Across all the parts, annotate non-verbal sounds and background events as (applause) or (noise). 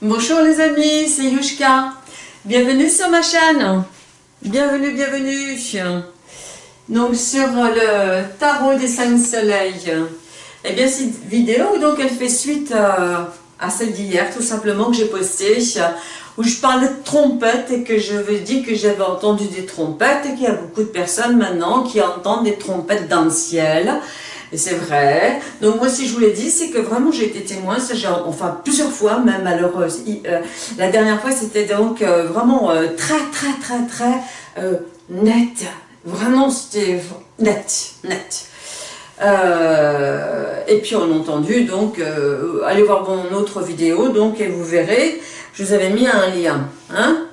Bonjour les amis, c'est Yushka. Bienvenue sur ma chaîne. Bienvenue, bienvenue. Donc sur le tarot des cinq soleils. Eh bien cette vidéo, donc elle fait suite à, à celle d'hier, tout simplement que j'ai postée, où je parlais de trompettes et que je veux dire que j'avais entendu des trompettes et qu'il y a beaucoup de personnes maintenant qui entendent des trompettes dans le ciel. Et c'est vrai. Donc moi, si je vous l'ai dit, c'est que vraiment j'ai été témoin, enfin plusieurs fois, même malheureuse. Euh, la dernière fois, c'était donc euh, vraiment euh, très, très, très, très net. Vraiment, c'était net, net. et puis on a entendu, donc, allez voir mon autre vidéo, donc, et vous verrez, je vous avais mis un lien. Hein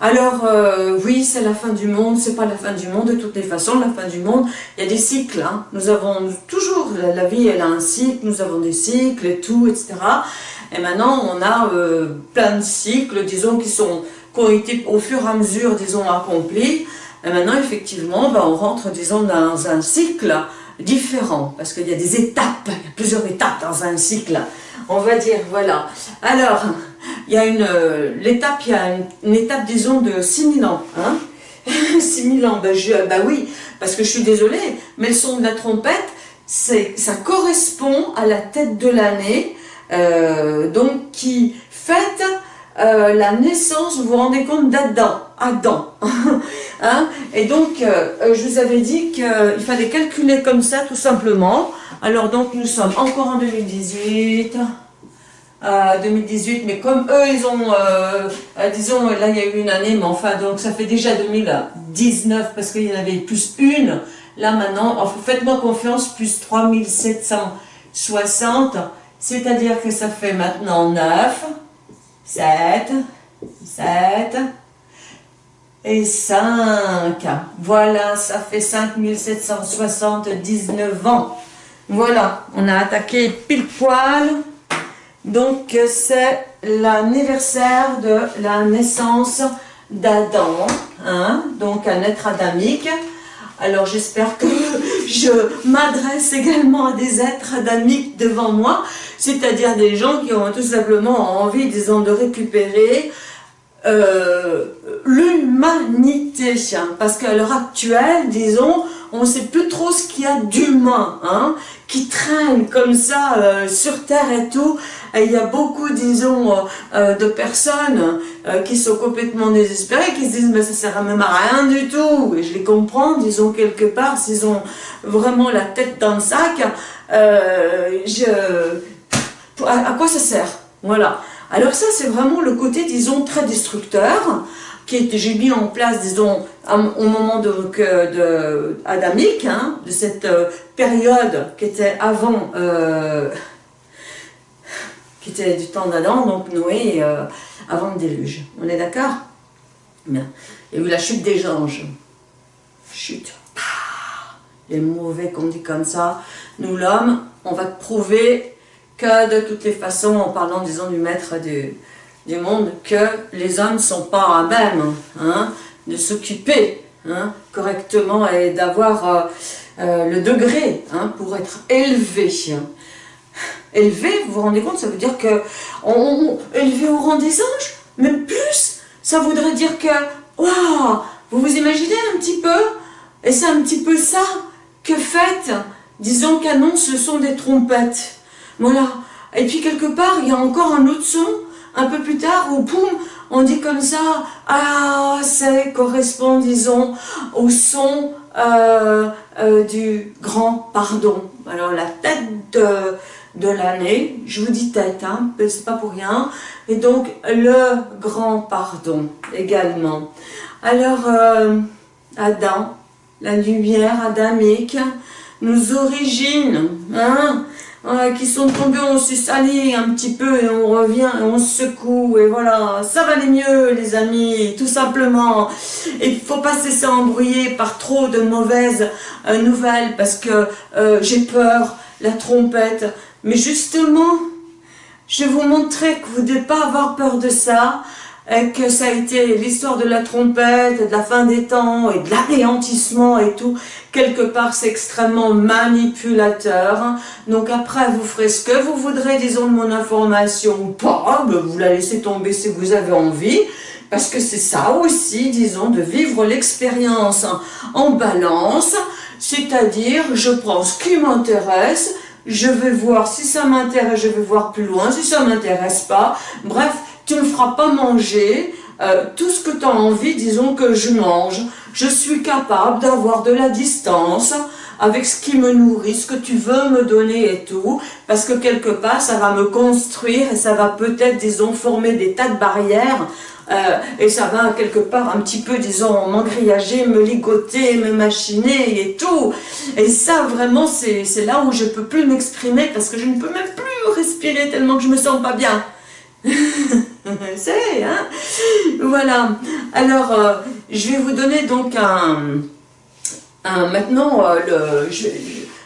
alors, euh, oui, c'est la fin du monde, c'est pas la fin du monde, de toutes les façons, la fin du monde, il y a des cycles, hein. nous avons toujours, la, vie elle a un cycle, nous avons des cycles et tout, etc. Et maintenant, on a euh, plein de cycles, disons, qui sont, qui ont été au fur et à mesure, disons, accomplis, et maintenant, effectivement, ben, on rentre, disons, dans un cycle différent, parce qu'il y a des étapes, il y a plusieurs étapes dans un cycle, on va dire, voilà. Alors, il y a une, euh, l'étape, il y a une, étape, disons, de 6000 ans, hein. (laughs) 6000 ans, ben, oui, parce que je suis désolée, mais le son de la trompette, ça correspond à la tête de l'année, euh, donc qui fête euh, la naissance, vous vous rendez compte, d'Adam, Adam, (laughs) hein. Et donc je vous avais dit qu'il fallait calculer comme ça tout simplement, alors donc nous sommes encore en 2018, 2018, mais comme eux, ils ont, euh, euh, disons, là il y a eu une année, mais enfin, donc ça fait déjà 2019, parce qu'il y en avait plus une, là maintenant, faites-moi confiance, plus 3760, c'est-à-dire que ça fait maintenant 9, 7, 7, et 5, voilà, ça fait 5779 ans, voilà, on a attaqué pile poil, donc c'est l'anniversaire de la naissance d'Adam, hein, donc un être adamique. Alors j'espère que (laughs) je m'adresse également à des êtres adamiques devant moi, c'est-à-dire des gens qui ont tout simplement envie, disons, de récupérer euh, l'humanité, hein, parce qu'à l'heure actuelle, disons, on ne sait plus trop ce qu'il y a d'humain, hein, qui traîne comme ça euh, sur Terre et tout. Et il y a beaucoup, disons, euh, euh, de personnes qui sont complètement désespérées, qui se disent, mais ça sert même à rien du tout. Et je les comprends, disons, quelque part, s'ils ont vraiment la tête dans le sac, je... à quoi ça sert? Voilà. Alors ça, c'est vraiment le côté, disons, très destructeur, que j'ai mis en place, disons, au moment de, de adamique, hein, de cette euh, période qui était avant, euh, qui était du temps d'Adam, donc Noé, euh, avant le déluge. On est d'accord? Bien. Il y a eu la chute des anges. Chute. Les mauvais qu'on dit comme ça. Nous, l'homme, on va te prouver que de toutes les façons, en parlant, disons, du maître du, du monde que les hommes ne sont pas à même hein, de s'occuper hein, correctement et d'avoir euh, euh, le degré hein, pour être élevé. Élevé, vous vous rendez compte, ça veut dire que on, élevé au rang des anges, même plus, ça voudrait dire que, waouh, vous vous imaginez un petit peu Et c'est un petit peu ça que faites, disons qu'annonce le son des trompettes. Voilà. Et puis quelque part, il y a encore un autre son un peu plus tard, ou poum, on dit comme ça, ah, ça correspond, disons, au son euh, euh, du grand pardon. Alors la tête de, l'année, je vous dis tête, hein, c'est pas pour rien, et donc le grand pardon également. Alors, euh, Adam, la lumière adamique, nous origine, hein, qui sont tombés, on s'est sali un petit peu et on revient et on se secoue et voilà, ça va aller mieux les amis, tout simplement. Et il faut pas se laisser embrouiller par trop de mauvaises euh, nouvelles parce que euh, j'ai peur, la trompette. Mais justement, je vais vous montrer que vous ne devez pas avoir peur de ça et que ça a été l'histoire de la trompette, de la fin des temps et de l'anéantissement et tout, quelque part c'est extrêmement manipulateur. Donc après vous ferez ce que vous voudrez, disons, de mon information ou pas, ben, vous la laissez tomber si vous avez envie. Parce que c'est ça aussi, disons, de vivre l'expérience en balance, c'est-à-dire je prends ce qui m'intéresse, je vais voir si ça m'intéresse, je vais voir plus loin, si ça m'intéresse pas. Bref, tu ne me feras pas manger euh, tout ce que tu as envie, disons que je mange. Je suis capable d'avoir de la distance avec ce qui me nourrit, ce que tu veux me donner et tout, parce que quelque part, ça va me construire et ça va peut-être, disons, former des tas de barrières euh, et ça va quelque part un petit peu, disons, m'engrillager, me ligoter, me machiner et tout. Et ça, vraiment, c'est là où je peux plus m'exprimer parce que je ne peux même plus respirer tellement que je me sens pas bien. (laughs) c'est, hein Voilà. Alors, euh, je vais vous donner donc un... un maintenant, euh, le,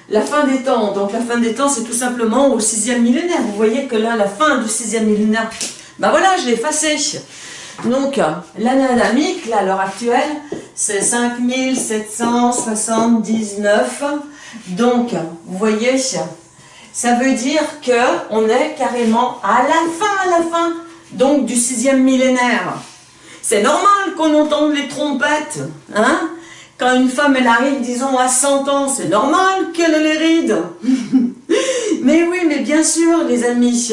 la fin des temps. Donc, la fin des temps, c'est tout simplement au sixième millénaire. Vous voyez que là, la fin du sixième millénaire, ben voilà, je l'ai effacé. Donc, l'année adamique, à l'heure actuelle, c'est 5779. Donc, vous voyez, ça veut dire qu'on est carrément à la fin, à la fin, donc du sixième millénaire. C'est normal qu'on entende les trompettes, hein? Quand une femme, elle arrive, disons, à 100 ans, c'est normal qu'elle ait les rides. (laughs) mais oui, mais bien sûr, les amis,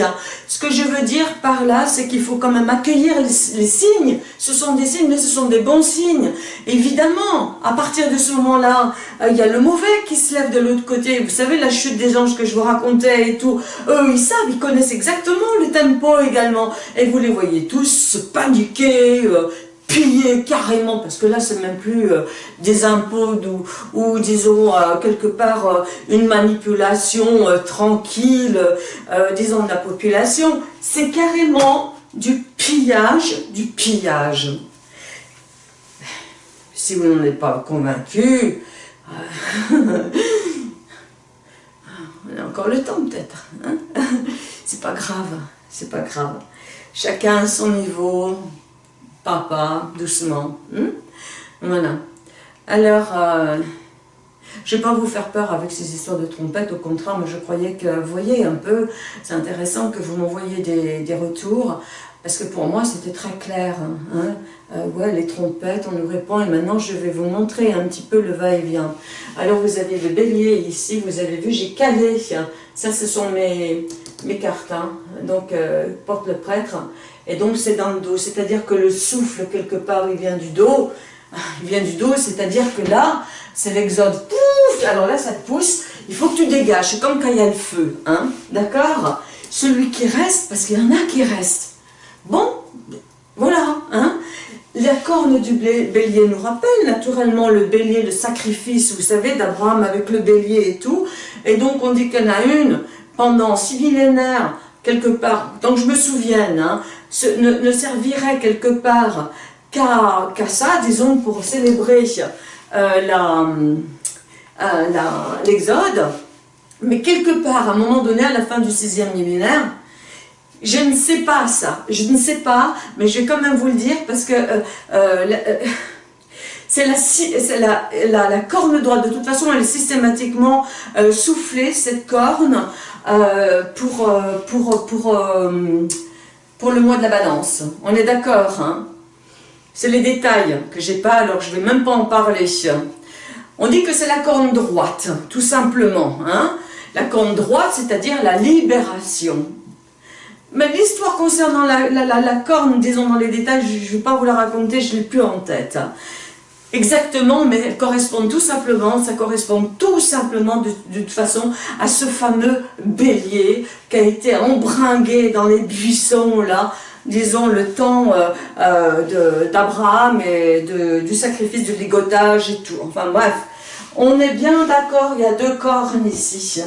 ce que je veux dire par là, c'est qu'il faut quand même accueillir les, signes. Ce sont des signes, mais ce sont des bons signes. Évidemment, à partir de ce moment-là, euh, il y a le mauvais qui se lève de l'autre côté. Vous savez, la chute des anges que je vous racontais et tout, eux, ils savent, ils connaissent exactement le tempo également. Et vous les voyez tous se paniquer, euh, piller carrément, parce que là c'est même plus euh, des impôts ou, disons euh, quelque part euh, une manipulation tranquille, disons de la population, c'est carrément du pillage, du pillage. Si vous n'en êtes pas convaincu, (laughs) on a encore le temps peut-être, hein (laughs) c'est pas grave, c'est pas grave. Chacun à son niveau, papa, doucement. Hmm? Voilà. Alors, euh, je ne vais pas vous faire peur avec ces histoires de trompette, au contraire, mais je croyais que, vous voyez un peu, c'est intéressant que vous m'envoyiez des, retours, parce que pour moi c'était très clair. Hein, euh, les trompettes, on nous répond, et maintenant je vais vous montrer un petit peu le va-et-vient. Alors vous avez le bélier ici, vous avez vu, j'ai calé, ça ce sont mes, mes cartes, hein. donc euh, porte le prêtre, et donc c'est dans le dos, c'est-à-dire que le souffle quelque part il vient du dos, il vient du dos, c'est-à-dire que là, c'est l'exode, pouf, alors là ça te pousse, il faut que tu dégages, comme quand il y a le feu, hein, d'accord? Celui qui reste, parce qu'il y en a qui restent. Bon, voilà, hein. La corne du bélier nous rappelle naturellement le bélier, le sacrifice, vous savez, d'Abraham avec le bélier et tout. Et donc on dit qu'il y en a une pendant six millénaires, quelque part, donc je me souvienne, hein, ne, servirait quelque part qu'à ça, disons, pour célébrer euh, euh, l'exode, mais quelque part, à un moment donné, à la fin du sixième millénaire, je ne sais pas ça, je ne sais pas, mais je vais quand même vous le dire parce que euh, c'est la, la, corne droite, de toute façon elle est systématiquement soufflée, cette corne, pour, pour, pour le mois de la balance. On est d'accord, hein C'est les détails que j'ai pas, alors je vais même pas en parler. On dit que c'est la corne droite, tout simplement. Hein la corne droite, c'est-à-dire la libération. Mais l'histoire concernant la, la, la, corne, disons dans les détails, je ne vais pas vous la raconter, je ne l'ai plus en tête. Exactement, mais elles correspondent tout simplement, ça correspond tout simplement de, façon à ce fameux bélier qui a été embringué dans les buissons là, disons le temps euh, euh, d'Abraham et du sacrifice du ligotage et tout. Enfin bref, on est bien d'accord, il y a deux cornes ici.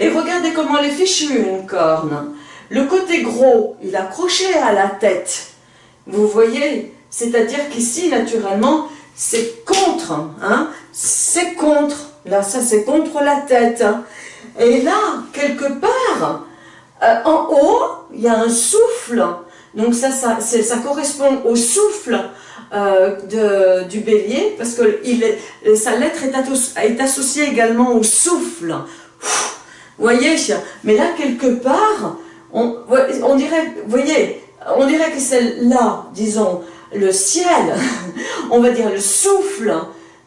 Et regardez comment elle est fichue une corne. Le côté gros, il est accroché à la tête. Vous voyez C'est-à-dire qu'ici, naturellement, c'est contre, hein, c'est contre, là ça c'est contre la tête, hein. et là, quelque part, euh, en haut, il y a un souffle Donc ça, ça, correspond au souffle euh, du bélier, parce que sa lettre est, associée également au souffle. Voyez Mais là, quelque part, on, dirait, voyez, on dirait que c'est là, disons, le ciel, on va dire le souffle,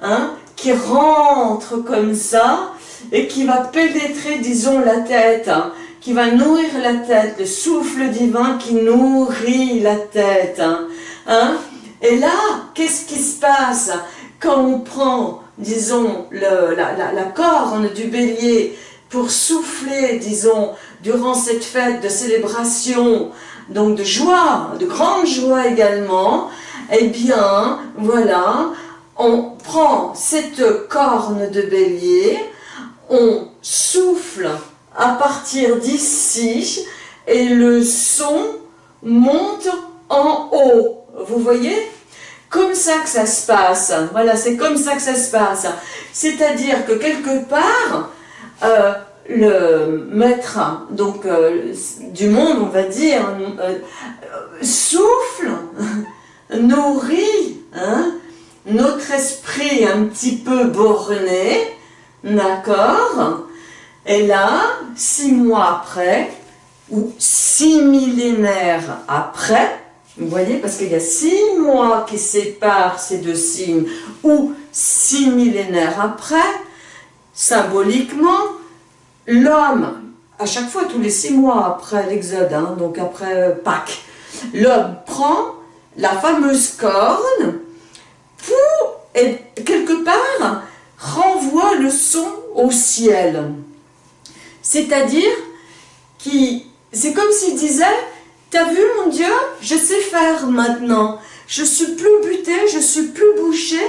hein, qui rentre comme ça, et qui va pénétrer, disons, la tête, hein, qui va nourrir la tête, le souffle divin qui nourrit la tête. Hein, hein. Et là, qu'est-ce qui se passe quand on prend, disons, la corne du bélier pour souffler, disons, durant cette fête de célébration, donc de joie, de grande joie également, eh bien, voilà, on prend cette corne de bélier, on souffle à partir d'ici et le son monte en haut. Vous voyez? Comme ça que ça se passe. Voilà, c'est comme ça que ça se passe. C'est-à-dire que quelque part, euh, le maître donc, euh, du monde, on va dire, euh, souffle, (laughs) nourrit hein, notre esprit un petit peu borné, d'accord Et là, six mois après, ou six millénaires après, vous voyez, parce qu'il y a six mois qui séparent ces deux signes, ou six millénaires après, symboliquement, l'homme, à chaque fois, tous les six mois après l'Exode, hein, donc après Pâques, l'homme prend la fameuse corne pour, et quelque part, renvoie le son au ciel. C'est-à-dire, c'est comme s'il disait, t'as vu mon Dieu, je sais faire maintenant, je suis plus buté, je suis plus bouché,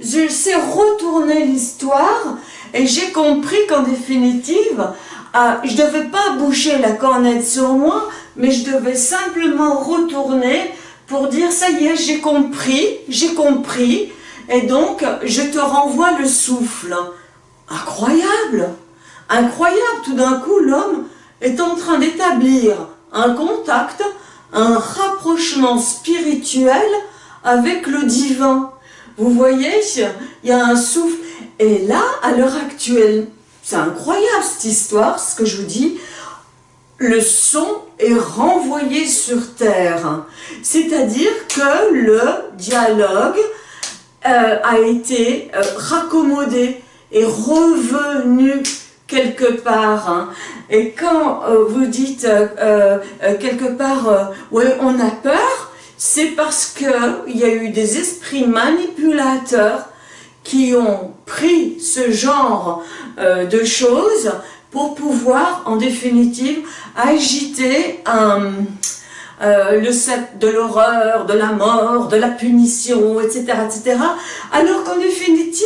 je sais retourner l'histoire, et j'ai compris qu'en définitive, ah, je ne devais pas boucher la cornette sur moi, mais je devais simplement retourner pour dire, ça y est, j'ai compris, j'ai compris, et donc je te renvoie le souffle. Incroyable Incroyable, tout d'un coup, l'homme est en train d'établir un contact, un rapprochement spirituel avec le divin. Vous voyez, il y a un souffle. Et là, à l'heure actuelle, c'est incroyable cette histoire, ce que je vous dis, le son est renvoyé sur terre. C'est-à-dire que le dialogue euh, a été euh, raccommodé et revenu quelque part. Hein. Et quand euh, vous dites quelque part, ouais, on a peur, c'est parce qu'il y a eu des esprits manipulateurs qui ont pris ce genre de choses pour pouvoir, en définitive, agiter euh, le set de l'horreur, de la mort, de la punition, etc. etc. alors qu'en définitive,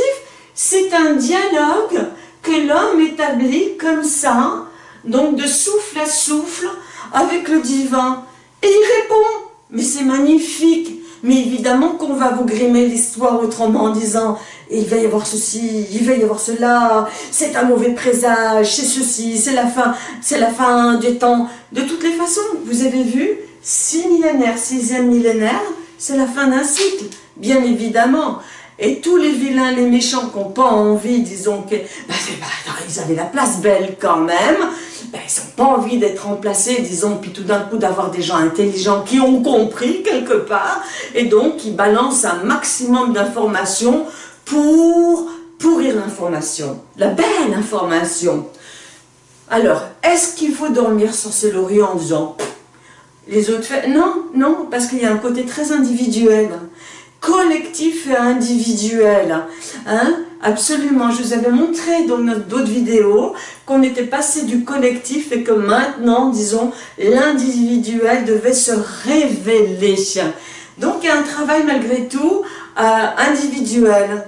c'est un dialogue que l'homme établit comme ça, donc de souffle à souffle, avec le divin. Et il répond, mais c'est magnifique, mais évidemment qu'on va vous grimer l'histoire autrement en disant il va y avoir ceci, il va y avoir cela, c'est un mauvais présage, c'est ceci, c'est la fin, c'est la fin du temps. De toutes les façons, vous avez vu, six millénaires, sixième millénaire, c'est la fin d'un cycle, bien évidemment. Et tous les vilains, les méchants qui n'ont pas envie, disons que, bah, bah, ils avaient la place belle quand même, ben, ils n'ont pas envie d'être remplacés, disons, puis tout d'un coup d'avoir des gens intelligents qui ont compris quelque part, et donc qui balancent un maximum d'informations pour pourrir l'information, la belle information. Alors, est-ce qu'il faut dormir sur ses lauriers en disant les autres faits Non, non, parce qu'il y a un côté très individuel, collectif et individuel. Hein Absolument, je vous avais montré dans d'autres vidéos qu'on était passé du collectif et que maintenant, disons, l'individuel devait se révéler. Donc il y a un travail malgré tout euh, individuel.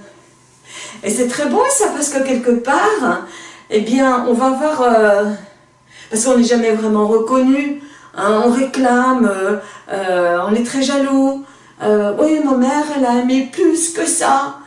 Et c'est très beau ça, parce que quelque part, eh bien, on va voir, euh, parce qu'on n'est jamais vraiment reconnu, hein, on réclame, euh, on est très jaloux. Oui, ma mère, elle a aimé plus que ça.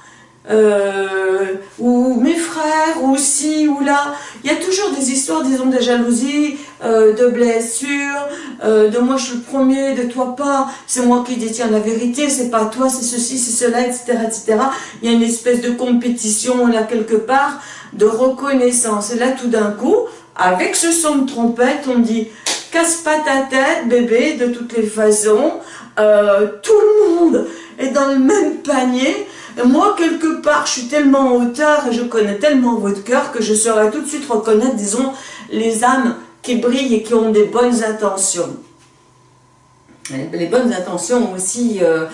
ou mes frères, ou ci, ou là. Il y a toujours des histoires, disons, de jalousie euh, de blessures, euh, de moi je suis le premier, de toi pas, c'est moi qui détiens la vérité, c'est pas toi, c'est ceci, c'est cela, etc., etc. Il y a une espèce de compétition là quelque part, de reconnaissance. Et là tout d'un coup, avec ce son de trompette, on dit casse pas ta tête bébé, de toutes les façons, euh, tout le monde est dans le même panier, moi, quelque part, je suis tellement en hauteur et je connais tellement votre cœur que je saurais tout de suite reconnaître, disons, les âmes qui brillent et qui ont des bonnes intentions. Les bonnes intentions aussi, euh,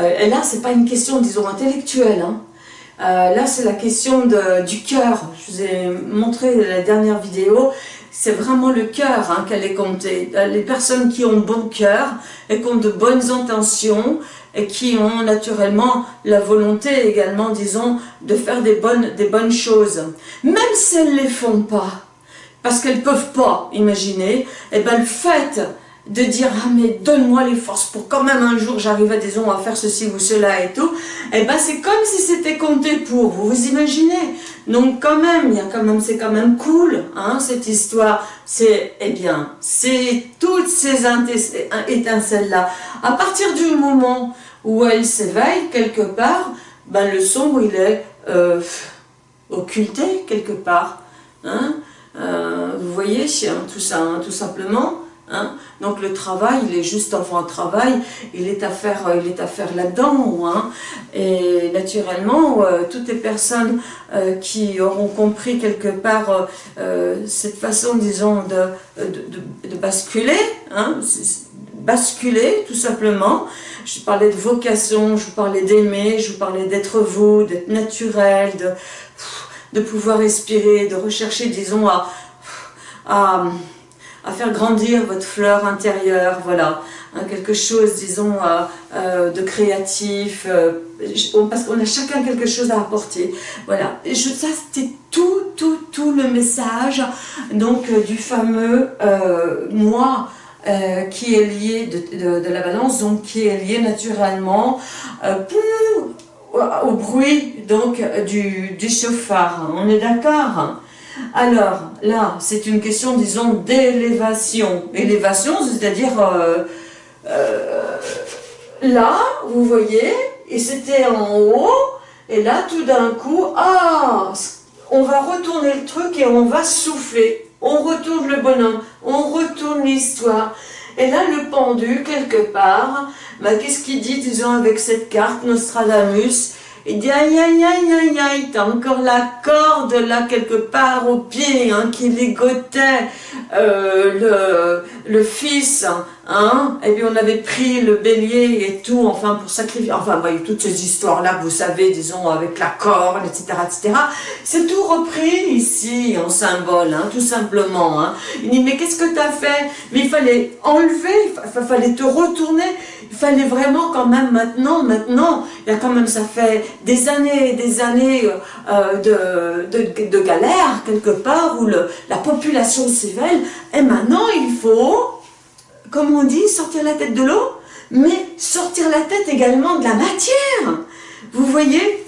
euh, et là, c'est pas une question, disons, intellectuelle. Hein. Là, c'est la question du cœur. Je vous ai montré la dernière vidéo. C'est vraiment le cœur hein, qu'elle est comptée. Les personnes qui ont bon cœur et qui ont de bonnes intentions et qui ont naturellement la volonté également, disons, de faire des bonnes, des bonnes choses. Même si elles ne les font pas, parce qu'elles ne peuvent pas imaginer, et eh ben, le fait de dire « Ah mais donne-moi les forces pour quand même un jour j'arrive à, disons, à faire ceci ou cela et tout », et eh ben c'est comme si c'était compté pour, vous vous imaginez Donc quand même, il y a quand même, c'est quand même cool, hein, cette histoire. C'est, eh bien, c'est toutes ces étincelles-là. À partir du moment où elle s'éveille quelque part, ben le sombre il est euh, occulté quelque part. Hein euh, vous voyez, tout ça, hein, tout simplement. Hein Donc le travail, il est juste enfin un travail, il est à faire, il est à faire là-dedans. Hein et naturellement, euh, toutes les personnes qui auront compris quelque part cette façon, disons, de, de, de basculer, hein, basculer tout simplement, je parlais de vocation, je vous parlais d'aimer, je vous parlais d'être vous, d'être naturel, de, de pouvoir respirer, de rechercher, disons, à, à, à faire grandir votre fleur intérieure, voilà. Hein, quelque chose, disons, euh, euh, de créatif, euh, parce qu'on a chacun quelque chose à apporter. Voilà, et ça c'était tout, tout, tout le message donc du fameux moi euh, qui est lié de, la balance, donc qui est lié naturellement euh, au bruit donc du, du chauffard. On est d'accord Alors là, c'est une question, disons, d'élévation. Élévation, c'est-à-dire euh, là, vous voyez, et c'était en haut, et là, tout d'un coup, ah, on va retourner le truc et on va souffler on retourne le bonhomme, on retourne l'histoire. Et là, le pendu, quelque part, bah, qu'est-ce qu'il dit, disons, avec cette carte, Nostradamus? Il dit, aïe, aïe, aïe, aïe, aïe, t'as encore la corde, là, quelque part, au pied, hein, qui ligotait euh, le, le fils, Hein et on avait pris le bélier et tout, enfin pour sacrifier, enfin voyez toutes ces histoires-là, vous savez, disons avec la corde, etc., etc. C'est tout repris ici en symbole, hein, tout simplement. Hein. Il dit mais qu'est-ce que tu as fait? Mais il fallait enlever, il fallait te retourner, il fallait vraiment quand même maintenant, maintenant, il y a quand même ça fait des années et des années euh, de, de, galère quelque part où le, la population s'éveille, et maintenant il faut comme on dit, sortir la tête de l'eau, mais sortir la tête également de la matière. Vous voyez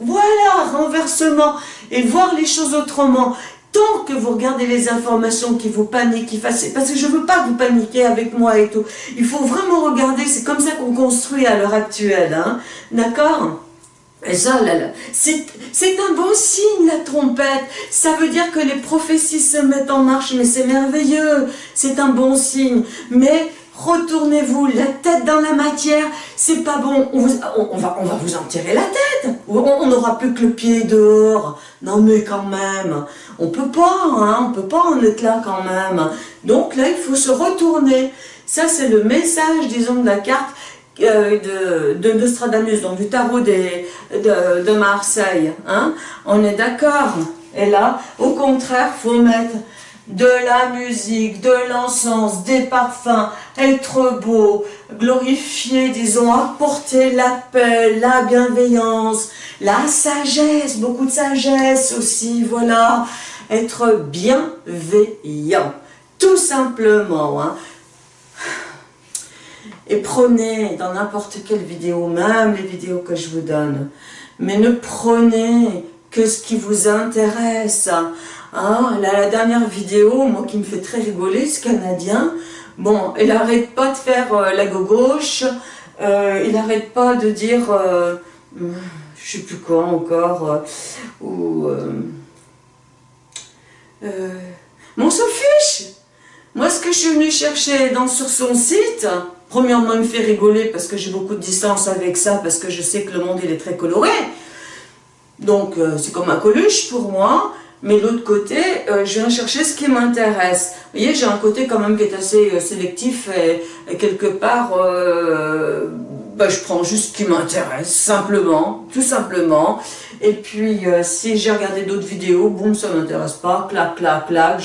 Voilà, renversement, et voir les choses autrement. Tant que vous regardez les informations qui vous paniquent, parce que je ne veux pas vous paniquiez avec moi et tout. Il faut vraiment regarder, c'est comme ça qu'on construit à l'heure actuelle. Hein D'accord? C'est un bon signe, la trompette. Ça veut dire que les prophéties se mettent en marche, mais c'est merveilleux. C'est un bon signe. Mais retournez-vous la tête dans la matière, c'est pas bon. On, va, vous en tirer la tête. On n'aura plus que le pied dehors. Non mais quand même, on peut pas, hein, on peut pas en être là quand même. Donc là, il faut se retourner. Ça, c'est le message, disons, de la carte de, de Nostradamus, donc du tarot des, de, de Marseille. Hein On est d'accord Et là, au contraire, faut mettre de la musique, de l'encens, des parfums, être beau, glorifier, disons, apporter la paix, la bienveillance, la sagesse, beaucoup de sagesse aussi, voilà, être bienveillant, tout simplement. Hein. Et prenez dans n'importe quelle vidéo, même les vidéos que je vous donne, mais ne prenez que ce qui vous intéresse. Hein, la, dernière vidéo, moi qui me fait très rigoler, ce Canadien, bon, il arrête pas de faire la gauche, il arrête pas de dire, je sais plus quoi encore, ou... on s'en fiche Moi, ce que je suis venue chercher dans, sur son site, premièrement, il me fait rigoler parce que j'ai beaucoup de distance avec ça, parce que je sais que le monde, est très coloré. Donc, euh, c'est comme un coluche pour moi. Mais l'autre côté, euh, je viens chercher ce qui m'intéresse. Vous voyez, j'ai un côté quand même qui est assez euh, sélectif et, quelque part, bah, je prends juste ce qui m'intéresse, simplement, tout simplement. Et puis, si j'ai regardé d'autres vidéos, boum, ça m'intéresse pas, clac, clac, clac,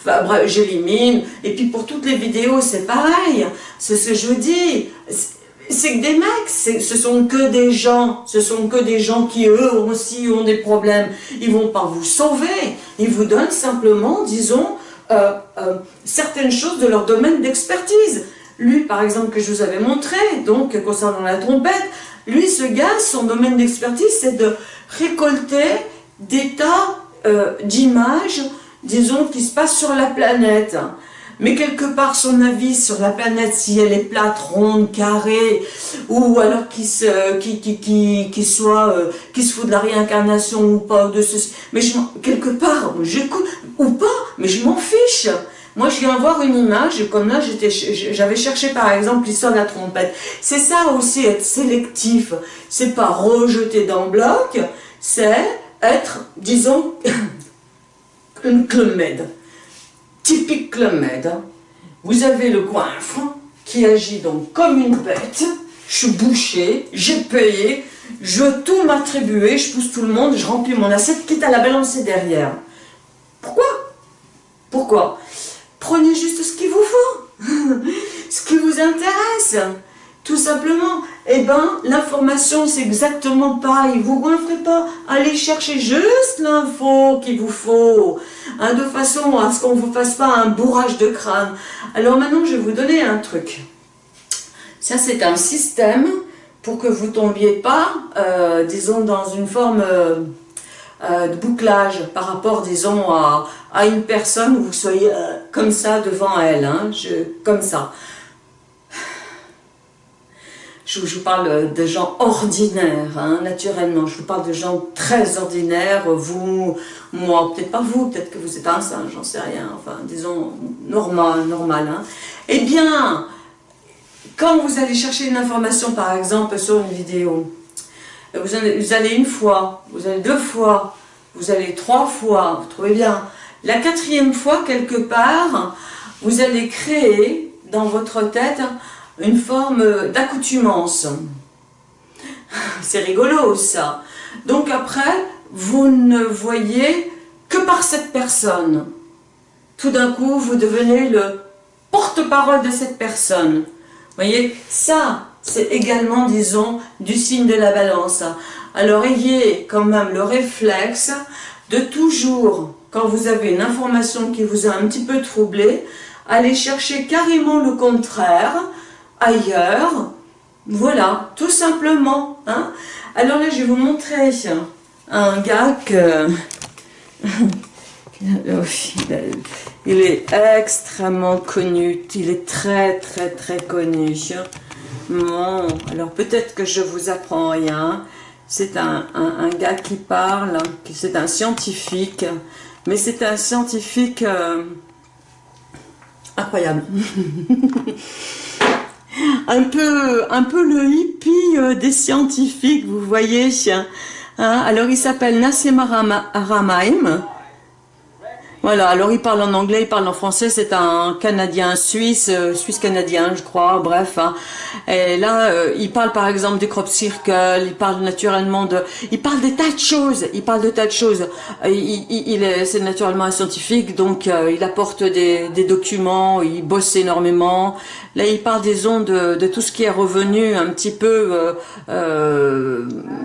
enfin, j'élimine. Et puis pour toutes les vidéos, c'est pareil. C'est ce que je vous dis c'est que des mecs, ce sont que des gens, ce sont que des gens qui eux aussi ont des problèmes. Ils vont pas vous sauver, ils vous donnent simplement, disons, euh, euh, certaines choses de leur domaine d'expertise. Lui, par exemple, que je vous avais montré, donc concernant la trompette, lui, ce gars, son domaine d'expertise, c'est de récolter des tas euh, d'images, disons, qui se passent sur la planète mais quelque part son avis sur la planète, si elle est plate, ronde, carrée, ou alors qu'il se, qui, qui, qui, qui soit, euh, qui se fout de la réincarnation ou pas, de ceci, mais quelque part, j'écoute, ou pas, mais je m'en fiche. Moi, je viens voir une image, comme là, j'avais cherché par exemple l'histoire de la trompette. C'est ça aussi, être sélectif. C'est pas rejeter dans bloc, c'est être, disons, (coughs) une clomède typique Clomède. Vous avez le coinfre qui agit donc comme une bête. Je suis bouché, j'ai payé, je veux tout m'attribuer, je pousse tout le monde, je remplis mon assiette, quitte à la balancer derrière. Pourquoi? Pourquoi? Prenez juste ce qu'il vous faut, (laughs) ce qui vous intéresse. Tout simplement, eh ben, l'information, c'est exactement pareil. Vous gonflez pas. Allez chercher juste l'info qu'il vous faut. Hein, de façon à ce qu'on ne vous fasse pas un bourrage de crâne. Alors maintenant, je vais vous donner un truc. Ça, c'est un système pour que vous tombiez pas, euh, disons, dans une forme euh, euh, de bouclage par rapport, disons, à, une personne où vous soyez comme ça devant elle, hein, comme ça je, vous parle de gens ordinaires, hein, naturellement. Je vous parle de gens très ordinaires, vous, moi, peut-être pas vous, peut-être que vous êtes un singe, j'en sais rien, enfin, disons, normal, normal. Hein. Eh bien, quand vous allez chercher une information, par exemple, sur une vidéo, vous allez, vous allez une fois, vous allez deux fois, vous allez trois fois, vous trouvez bien. La quatrième fois, quelque part, vous allez créer dans votre tête une forme d'accoutumance. C'est rigolo ça. Donc après, vous ne voyez que par cette personne. Tout d'un coup, vous devenez le porte-parole de cette personne. Vous voyez, ça, c'est également, disons, du signe de la balance. Alors ayez quand même le réflexe de toujours, quand vous avez une information qui vous a un petit peu troublé, aller chercher carrément le contraire, ailleurs. Voilà, tout simplement. Hein. Alors là, je vais vous montrer un gars que... (laughs) il est extrêmement connu, il est très très très connu. Bon, alors peut-être que je vous apprends rien. C'est un, gars qui parle, c'est un scientifique, mais c'est un scientifique euh, incroyable. (laughs) un peu, le hippie euh, des scientifiques, vous voyez. Hein. Alors il s'appelle Nassim Aramaim. Voilà, alors il parle en anglais, il parle en français, c'est un Canadien suisse, euh, suisse-canadien je crois, bref. Hein. Et là, euh, il parle par exemple du crop circle, il parle naturellement de... Il parle des tas de choses, il parle de tas de choses. Euh, il, il, est, c'est naturellement un scientifique, donc il apporte des, des, documents, il bosse énormément. Là, il parle des ondes, de, de tout ce qui est revenu un petit peu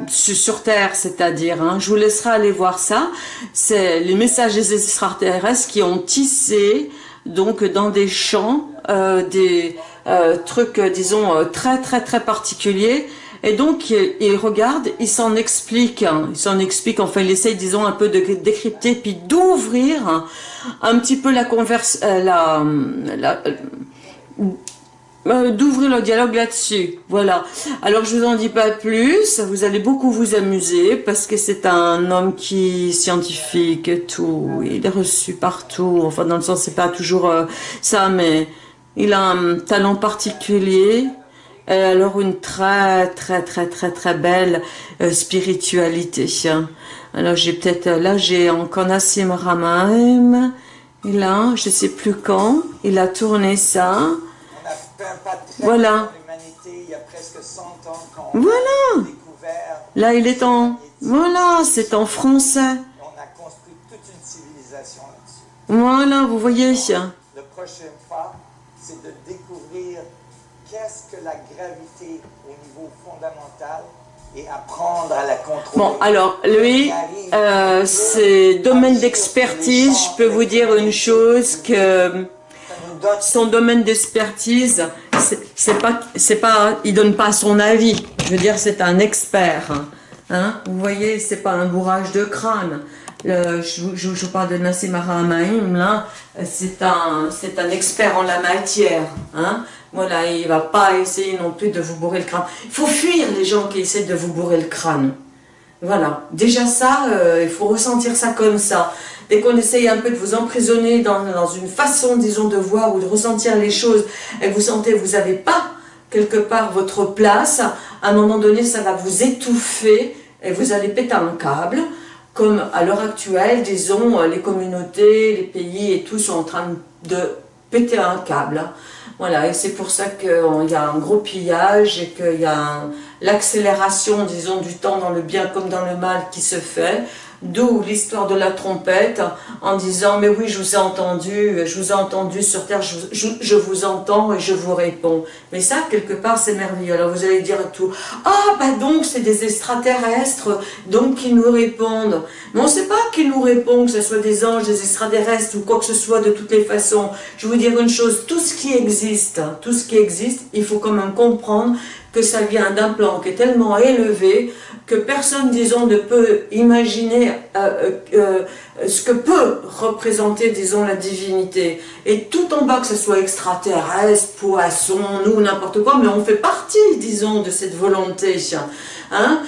sur, Terre, c'est-à-dire. Hein. Je vous laisserai aller voir ça. C'est les messages des extraterrestres qui ont tissé donc dans des champs euh, des euh, trucs, disons, euh, très très très particuliers. Et donc, il regarde, il s'en explique, hein. il s'en explique, enfin, il essaye, disons, un peu de décrypter, puis d'ouvrir un petit peu la converse, euh, la, la euh, d'ouvrir le dialogue là-dessus. Voilà. Alors je vous en dis pas plus, vous allez beaucoup vous amuser parce que c'est un homme qui scientifique et tout, il est reçu partout, enfin dans le sens c'est pas toujours euh, ça, mais il a un talent particulier, et alors une très très très très très belle euh, spiritualité. Alors j'ai peut-être, là j'ai en Kanassim Ramaim, il a, je sais plus quand, il a tourné ça, voilà. voilà. Là, il est en... Voilà, c'est en français. On a construit toute une civilisation là-dessus. Voilà, vous voyez. Le prochain pas, c'est de découvrir qu'est-ce que la gravité au niveau fondamental et apprendre à la contrôler. Bon, alors, lui, euh, c'est domaine d'expertise. Je peux vous dire une chose que son domaine d'expertise, c'est pas, c'est pas, il donne pas son avis. Je veux dire, c'est un expert. Hein. Vous voyez, c'est pas un bourrage de crâne. je, parle de Nassim Haramein, là, c'est un, c'est un expert en la matière. Hein. Voilà, il va pas essayer non plus de vous bourrer le crâne. Il faut fuir les gens qui essaient de vous bourrer le crâne. Voilà, déjà ça, euh, il faut ressentir ça comme ça. Dès qu'on essaye un peu de vous emprisonner dans, dans, une façon, disons, de voir ou de ressentir les choses, et vous sentez que vous n'avez pas quelque part votre place, à un moment donné, ça va vous étouffer et vous allez péter un câble. Comme à l'heure actuelle, disons, les communautés, les pays et tout sont en train de péter un câble. Voilà, et c'est pour ça qu'il y a un gros pillage et qu'il y a l'accélération, disons, du temps dans le bien comme dans le mal qui se fait. D'où l'histoire de la trompette en disant « Mais oui, je vous ai entendu, je vous ai entendu sur Terre, je, vous entends et je vous réponds. » Mais ça, quelque part, c'est merveilleux. Alors vous allez dire tout « Ah, bah donc, c'est des extraterrestres, donc qui nous répondent. » Mais on ne sait pas qui nous répond, que ce soit des anges, des extraterrestres ou quoi que ce soit de toutes les façons. Je vous dire une chose, tout ce qui existe, tout ce qui existe, il faut quand même comprendre que ça vient d'un plan qui est tellement élevé que personne, disons, ne peut imaginer euh, euh, euh, ce que peut représenter, disons, la divinité. Et tout en bas, que ce soit extraterrestre, poisson, nous, n'importe quoi, mais on fait partie, disons, de cette volonté. Hein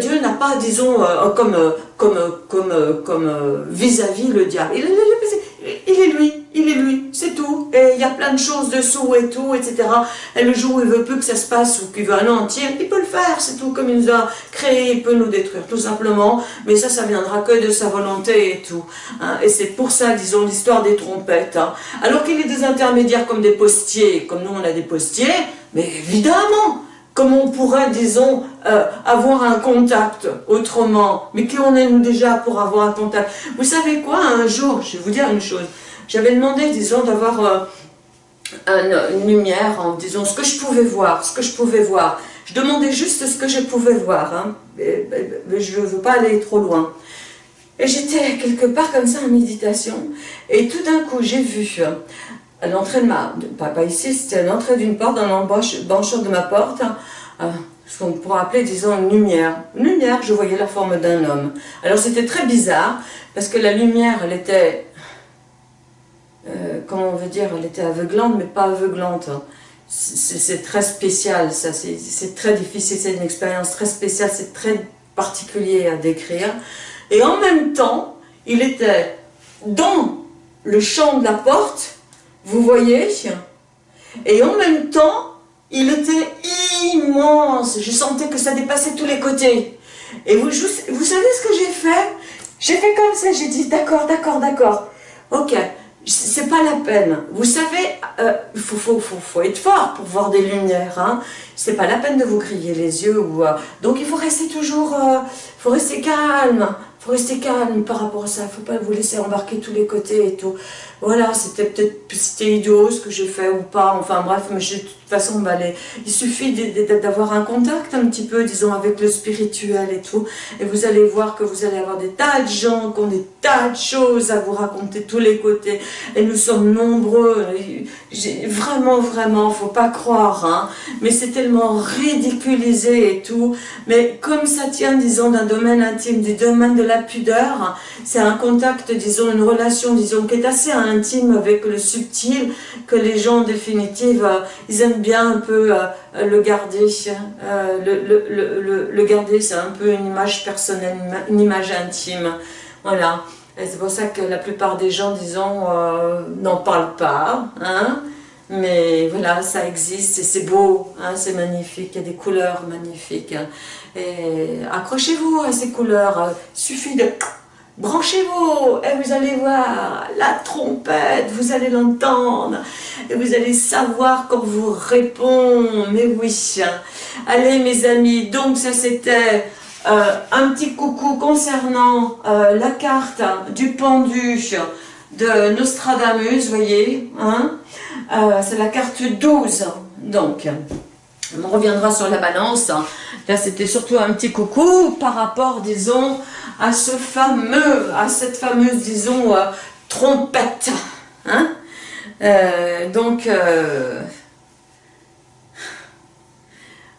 Dieu n'a pas, disons, comme comme comme comme vis-à-vis -vis le diable. Il, est lui. Et il y a plein de choses dessous et tout, etc. Et le jour où il veut plus que ça se passe ou qu'il veut anéantir, il peut le faire, c'est tout. Comme il nous a créé, il peut nous détruire, tout simplement. Mais ça, ça viendra que de sa volonté et tout. Hein. Et c'est pour ça, disons, l'histoire des trompettes. Hein. Alors qu'il y a des intermédiaires comme des postiers, comme nous on a des postiers, mais évidemment Comment on pourrait, disons, euh, avoir un contact autrement Mais qui on est nous déjà pour avoir un contact? Vous savez quoi? Un jour, je vais vous dire une chose. J'avais demandé, disons, d'avoir euh, une lumière en disant ce que je pouvais voir, ce que je pouvais voir. Je demandais juste ce que je pouvais voir. Hein. je ne veux pas aller trop loin. Et j'étais quelque part comme ça en méditation. Et tout d'un coup, j'ai vu à l'entrée de ma, pas, ici, c'était à l'entrée d'une porte, dans l'embouchure de ma porte, euh, ce qu'on pourrait appeler, disons, une lumière. Une lumière, je voyais la forme d'un homme. Alors c'était très bizarre, parce que la lumière, elle était, euh, comment on veut dire, elle était aveuglante, mais pas aveuglante. C'est très spécial, ça, c'est très difficile, c'est une expérience très spéciale, c'est très particulier à décrire. Et en même temps, il était dans le champ de la porte, vous voyez Et en même temps, il était immense. Je sentais que ça dépassait tous les côtés. Et vous, vous savez ce que j'ai fait? J'ai fait comme ça, j'ai dit d'accord, d'accord, d'accord. Ok, c'est pas la peine. Vous savez, euh, il faut, faut, être fort pour voir des lumières. Hein. C'est pas la peine de vous griller les yeux. Ou, euh, donc il faut rester toujours, il euh, faut rester calme. Faut rester calme par rapport à ça, faut pas vous laisser embarquer tous les côtés et tout. Voilà, c'était peut-être c'était idiot ce que j'ai fait ou pas, enfin bref, mais de toute façon, bah, il suffit d'avoir un contact un petit peu, disons, avec le spirituel et tout, et vous allez voir que vous allez avoir des tas de gens qui ont des tas de choses à vous raconter tous les côtés, et nous sommes nombreux, vraiment, vraiment, faut pas croire, hein, mais c'est tellement ridiculisé et tout, mais comme ça tient, disons, d'un domaine intime, du domaine de la pudeur, c'est un contact, disons, une relation, disons, qui est assez intime avec le subtil, que les gens, en définitive, euh, ils aiment bien un peu euh, le garder. Euh, le, le, garder, c'est un peu une image personnelle, une image intime. Voilà. c'est pour ça que la plupart des gens, disons, n'en parlent pas. Hein mais voilà, ça existe et c'est beau, hein, c'est magnifique, il y a des couleurs magnifiques. Et accrochez-vous à ces couleurs, il suffit de Branchez-vous et vous allez voir la trompette, vous allez l'entendre et vous allez savoir quand vous répond. Mais oui, allez mes amis, donc ça c'était euh, un petit coucou concernant euh, la carte du pendu de Nostradamus, voyez, hein euh, c'est la carte 12, donc on reviendra sur la balance, là c'était surtout un petit coucou par rapport, disons, à ce fameux, à cette fameuse, disons, euh, trompette. Hein euh, donc,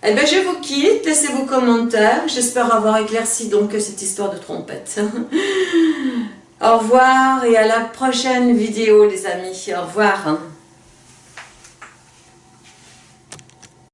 eh ben, je vous quitte, laissez vos commentaires. J'espère avoir éclairci donc cette histoire de trompette. (laughs) Au revoir et à la prochaine vidéo les amis. Au revoir.